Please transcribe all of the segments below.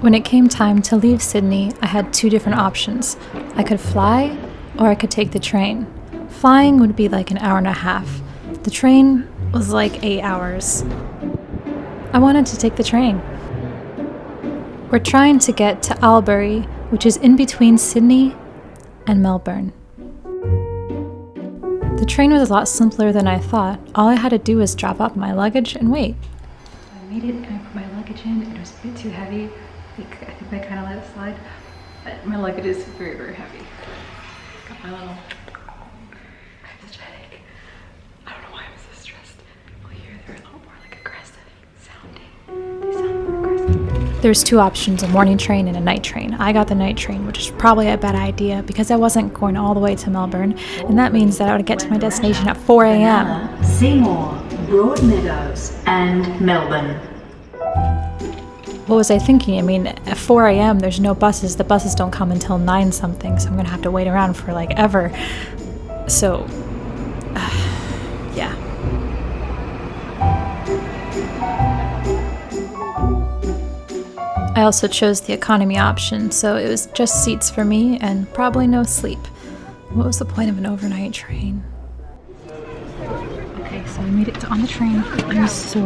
When it came time to leave Sydney, I had two different options. I could fly, or I could take the train. Flying would be like an hour and a half. The train was like eight hours. I wanted to take the train. We're trying to get to Albury, which is in between Sydney and Melbourne. The train was a lot simpler than I thought. All I had to do was drop off my luggage and wait. I made it and I put my luggage in. It was a bit too heavy. I think I kind of let it slide. But my luggage is very, very heavy. Got my little There's two options, a morning train and a night train. I got the night train, which is probably a bad idea because I wasn't going all the way to Melbourne, and that means that I would get to my destination at 4 a.m. Seymour, Broadmeadows, and Melbourne. What was I thinking? I mean, at 4 a.m., there's no buses. The buses don't come until 9 something, so I'm gonna have to wait around for like ever. So, uh, yeah. I also chose the economy option, so it was just seats for me and probably no sleep. What was the point of an overnight train? Okay, so I made it on the train. I'm so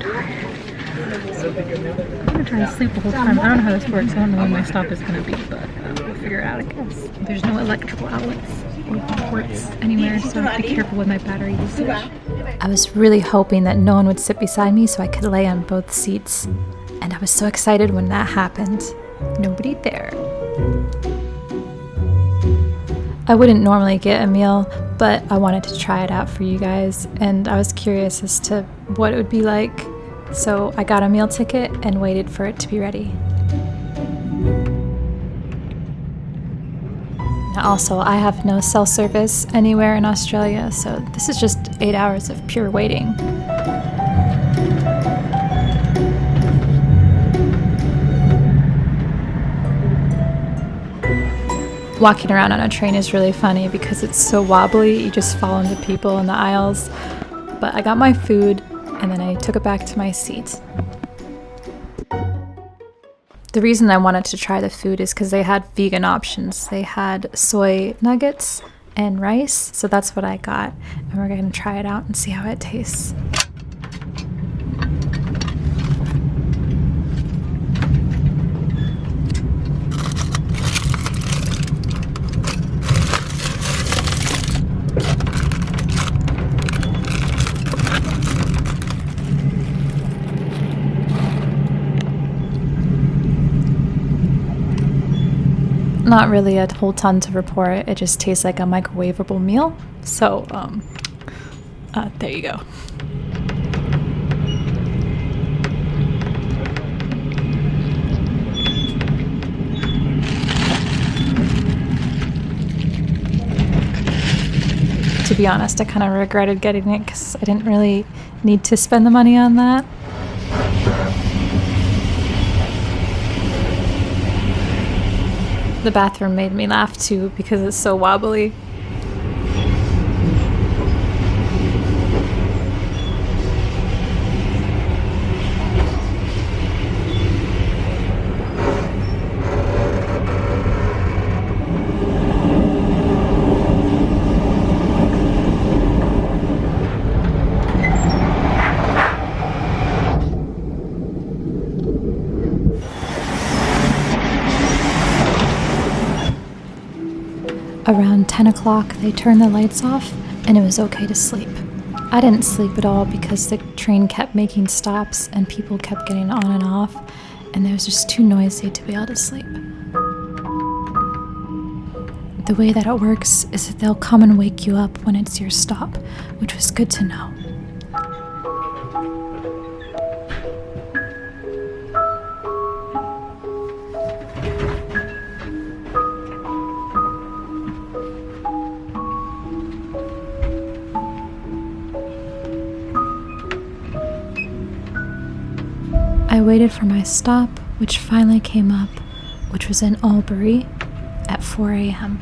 tired. I'm gonna try to sleep the whole time. I don't know how this works. I don't know when my stop is gonna be, but uh, we'll figure it out, I guess. There's no electrical outlets or ports anywhere, so I have to be careful with my battery usage. I was really hoping that no one would sit beside me so I could lay on both seats and I was so excited when that happened. Nobody there. I wouldn't normally get a meal, but I wanted to try it out for you guys, and I was curious as to what it would be like. So I got a meal ticket and waited for it to be ready. Also, I have no cell service anywhere in Australia, so this is just eight hours of pure waiting. Walking around on a train is really funny because it's so wobbly, you just fall into people in the aisles. But I got my food and then I took it back to my seat. The reason I wanted to try the food is because they had vegan options. They had soy nuggets and rice, so that's what I got. And we're gonna try it out and see how it tastes. Not really a whole ton to report. It just tastes like a microwavable meal. So, um, uh, there you go. To be honest, I kind of regretted getting it because I didn't really need to spend the money on that. The bathroom made me laugh too because it's so wobbly. Around 10 o'clock, they turned the lights off and it was okay to sleep. I didn't sleep at all because the train kept making stops and people kept getting on and off, and it was just too noisy to be able to sleep. The way that it works is that they'll come and wake you up when it's your stop, which was good to know. Waited for my stop, which finally came up, which was in Albury at 4 a.m.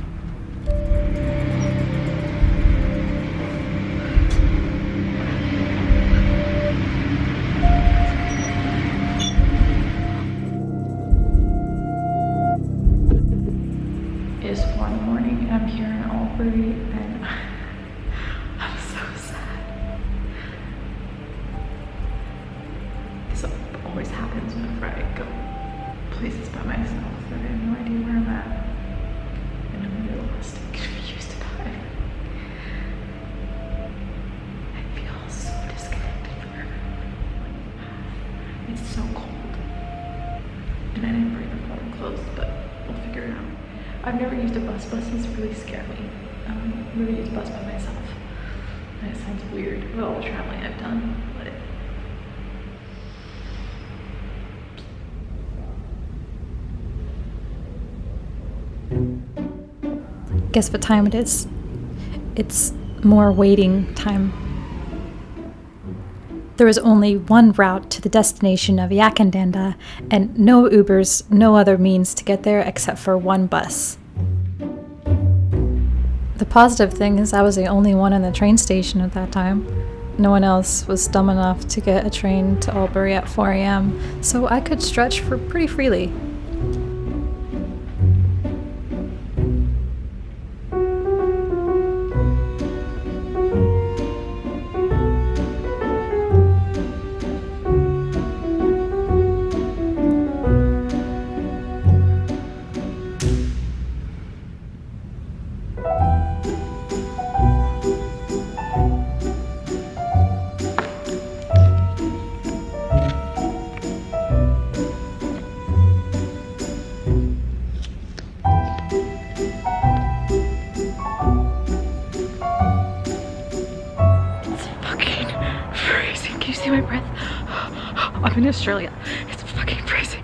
always happens whenever I go places by myself that I have no idea where I'm at. And I'm really lost and confused about it. I feel so disconnected from her. It's so cold. And I didn't bring a phone clothes, but we'll figure it out. I've never used a bus. Buses really scare me. Um, I've never used a bus by myself. It sounds weird with all the traveling I've done, but Guess what time it is? It's more waiting time. There was only one route to the destination of Yackandandah, and no Ubers, no other means to get there except for one bus. The positive thing is, I was the only one in the train station at that time. No one else was dumb enough to get a train to Albury at 4 a.m., so I could stretch for pretty freely. I'm in Australia. It's fucking crazy.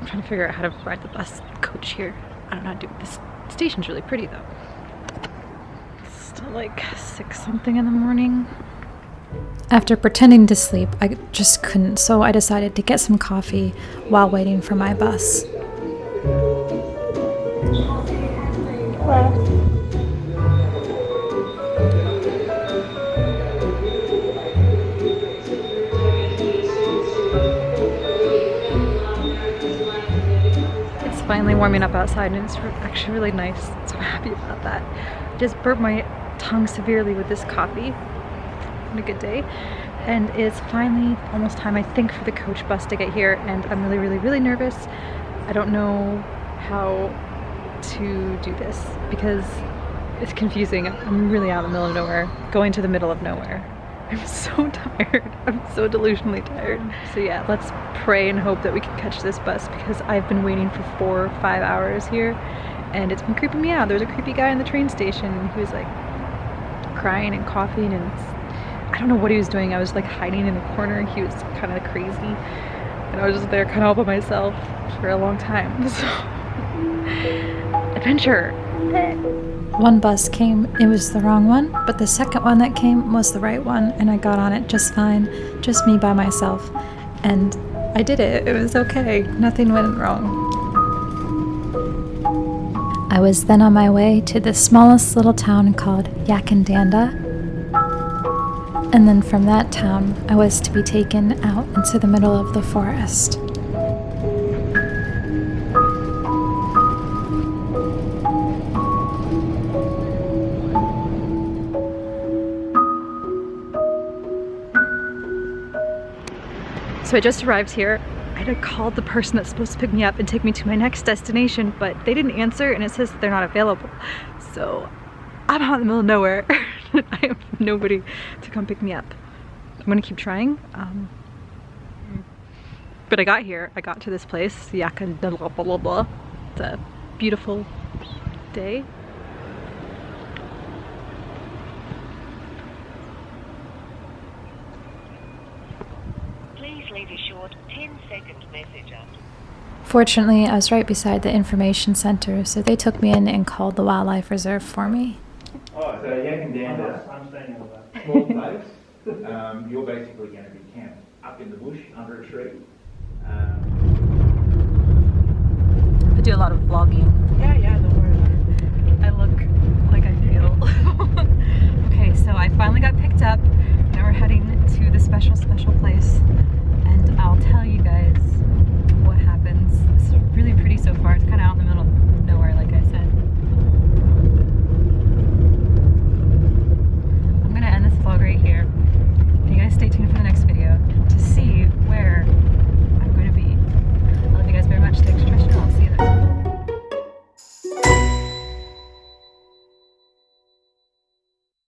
I'm trying to figure out how to ride the bus coach here. I don't know how to do it. This station's really pretty though. It's still like six something in the morning. After pretending to sleep, I just couldn't, so I decided to get some coffee while waiting for my bus. It's finally warming up outside and it's actually really nice. So I'm happy about that. I just burped my tongue severely with this coffee on a good day. And it's finally almost time, I think, for the coach bus to get here. And I'm really, really, really nervous. I don't know how to do this because it's confusing. I'm really out in the middle of nowhere, going to the middle of nowhere. I'm so tired. I'm so delusionally tired. So yeah, let's pray and hope that we can catch this bus because I've been waiting for four or five hours here and it's been creeping me out. There was a creepy guy in the train station and he was like crying and coughing and I don't know what he was doing. I was like hiding in a corner. He was kind of crazy and I was just there kind of all by myself for a long time. So adventure. One bus came, it was the wrong one, but the second one that came was the right one, and I got on it just fine, just me by myself. And I did it, it was okay, nothing went wrong. I was then on my way to the smallest little town called Yackandandah. And then from that town, I was to be taken out into the middle of the forest. So I just arrived here. I had called the person that's supposed to pick me up and take me to my next destination, but they didn't answer and it says they're not available. So I'm out in the middle of nowhere. I have nobody to come pick me up. I'm gonna keep trying. Um, but I got here, I got to this place, blah blah blah. It's a beautiful day. Please leave a short 10 second message after. Fortunately, I was right beside the information center, so they took me in and called the wildlife reserve for me. Oh, so Yackandandah, I'm staying over there. small place, um, you're basically going to be camped up in the bush under a tree. Um, I do a lot of vlogging.